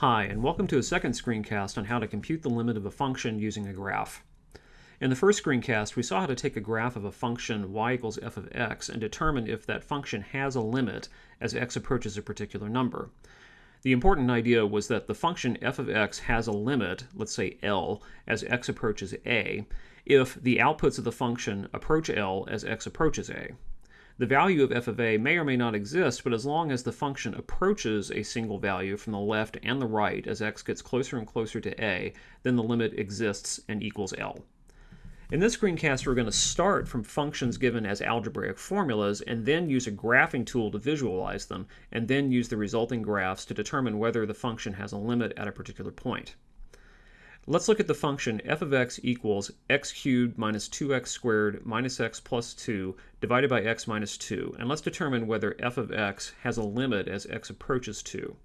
Hi, and welcome to a second screencast on how to compute the limit of a function using a graph. In the first screencast, we saw how to take a graph of a function y equals f of x and determine if that function has a limit as x approaches a particular number. The important idea was that the function f of x has a limit, let's say L, as x approaches a, if the outputs of the function approach L as x approaches a. The value of f of a may or may not exist, but as long as the function approaches a single value from the left and the right as x gets closer and closer to a, then the limit exists and equals L. In this screencast, we're going to start from functions given as algebraic formulas and then use a graphing tool to visualize them, and then use the resulting graphs to determine whether the function has a limit at a particular point. Let's look at the function f of x equals x cubed minus 2x squared minus x plus 2 divided by x minus 2, and let's determine whether f of x has a limit as x approaches 2.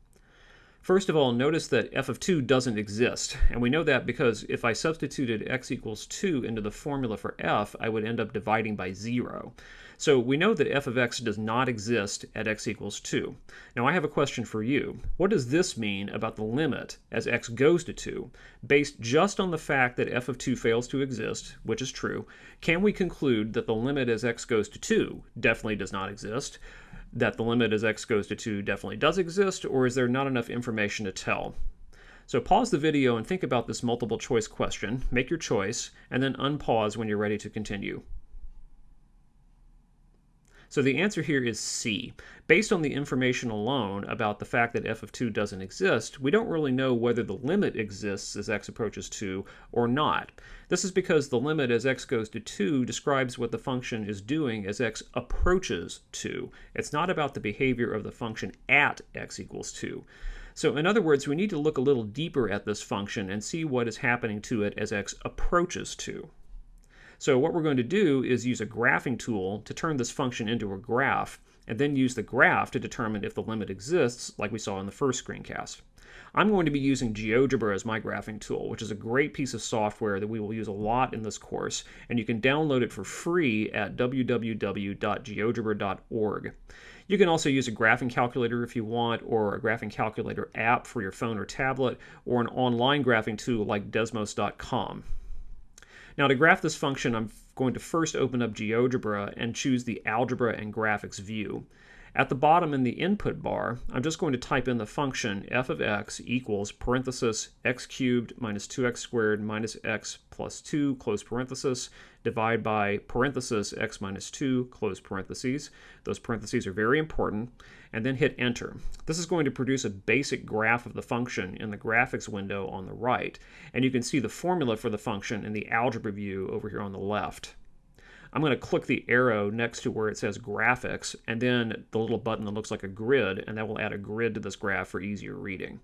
First of all, notice that f of 2 doesn't exist, and we know that because if I substituted x equals 2 into the formula for f, I would end up dividing by 0. So we know that f of x does not exist at x equals 2. Now I have a question for you. What does this mean about the limit as x goes to 2? Based just on the fact that f of 2 fails to exist, which is true, can we conclude that the limit as x goes to 2 definitely does not exist? That the limit as x goes to 2 definitely does exist, or is there not enough information to tell? So pause the video and think about this multiple choice question, make your choice, and then unpause when you're ready to continue. So the answer here is C. Based on the information alone about the fact that f of 2 doesn't exist, we don't really know whether the limit exists as x approaches 2 or not. This is because the limit as x goes to 2 describes what the function is doing as x approaches 2. It's not about the behavior of the function at x equals 2. So in other words, we need to look a little deeper at this function and see what is happening to it as x approaches 2. So what we're going to do is use a graphing tool to turn this function into a graph, and then use the graph to determine if the limit exists, like we saw in the first screencast. I'm going to be using GeoGebra as my graphing tool, which is a great piece of software that we will use a lot in this course, and you can download it for free at www.geogebra.org. You can also use a graphing calculator if you want, or a graphing calculator app for your phone or tablet, or an online graphing tool like Desmos.com. Now to graph this function, I'm going to first open up GeoGebra and choose the Algebra and Graphics view. At the bottom in the input bar, I'm just going to type in the function f of x equals parenthesis x cubed minus 2x squared minus x plus 2 close parenthesis divide by parenthesis x minus 2 close parentheses. Those parentheses are very important. And then hit enter. This is going to produce a basic graph of the function in the graphics window on the right. And you can see the formula for the function in the algebra view over here on the left. I'm going to click the arrow next to where it says graphics and then the little button that looks like a grid and that will add a grid to this graph for easier reading.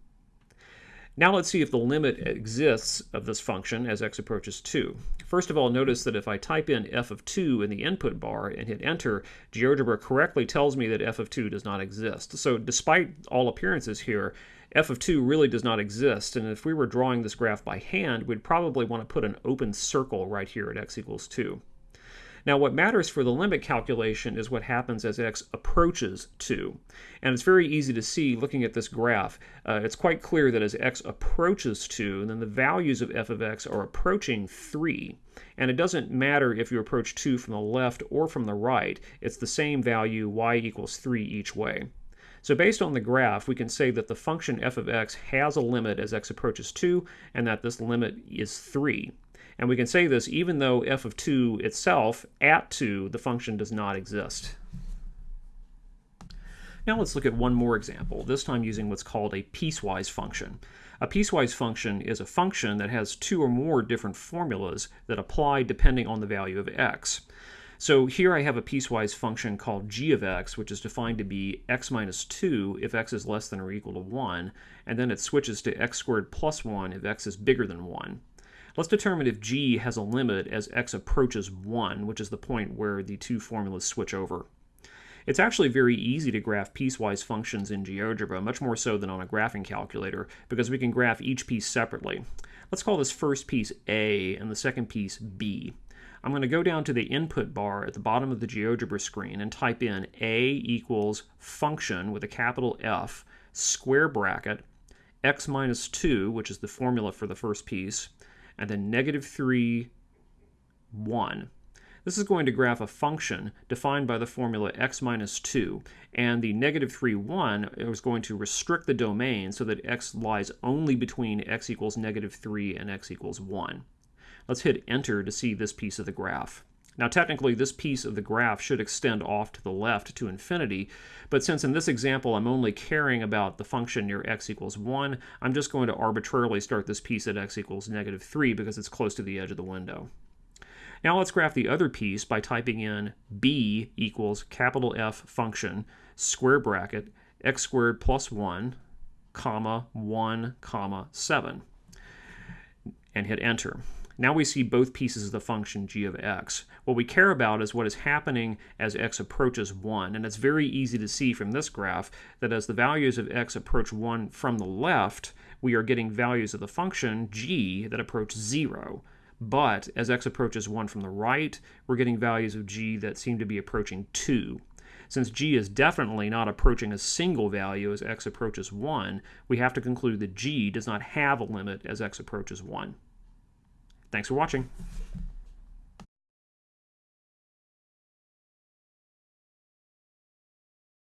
Now let's see if the limit exists of this function as x approaches 2. First of all, notice that if I type in f of 2 in the input bar and hit enter, GeoGebra correctly tells me that f of 2 does not exist. So despite all appearances here, f of 2 really does not exist, and if we were drawing this graph by hand, we'd probably want to put an open circle right here at x equals 2. Now what matters for the limit calculation is what happens as x approaches 2. And it's very easy to see looking at this graph. Uh, it's quite clear that as x approaches 2, then the values of f of x are approaching 3. And it doesn't matter if you approach 2 from the left or from the right. It's the same value, y equals 3 each way. So based on the graph, we can say that the function f of x has a limit as x approaches 2, and that this limit is 3. And we can say this even though f of 2 itself, at 2, the function does not exist. Now let's look at one more example, this time using what's called a piecewise function. A piecewise function is a function that has two or more different formulas that apply depending on the value of x. So here I have a piecewise function called g of x, which is defined to be x minus 2 if x is less than or equal to 1, and then it switches to x squared plus 1 if x is bigger than 1. Let's determine if g has a limit as x approaches 1, which is the point where the two formulas switch over. It's actually very easy to graph piecewise functions in GeoGebra, much more so than on a graphing calculator, because we can graph each piece separately. Let's call this first piece A and the second piece B. I'm going to go down to the input bar at the bottom of the GeoGebra screen and type in A equals function with a capital F, square bracket, x minus 2, which is the formula for the first piece, and then negative 3, 1. This is going to graph a function defined by the formula x minus 2, and the negative 3, 1 is going to restrict the domain so that x lies only between x equals negative 3 and x equals 1. Let's hit enter to see this piece of the graph. Now technically this piece of the graph should extend off to the left to infinity, but since in this example I'm only caring about the function near x equals 1, I'm just going to arbitrarily start this piece at x equals negative 3 because it's close to the edge of the window. Now let's graph the other piece by typing in b equals capital F function, square bracket, x squared plus 1, comma, 1, comma, 7, and hit enter. Now we see both pieces of the function g of x. What we care about is what is happening as x approaches 1, and it's very easy to see from this graph that as the values of x approach 1 from the left, we are getting values of the function g that approach 0. But as x approaches 1 from the right, we're getting values of g that seem to be approaching 2. Since g is definitely not approaching a single value as x approaches 1, we have to conclude that g does not have a limit as x approaches 1. Thanks for watching.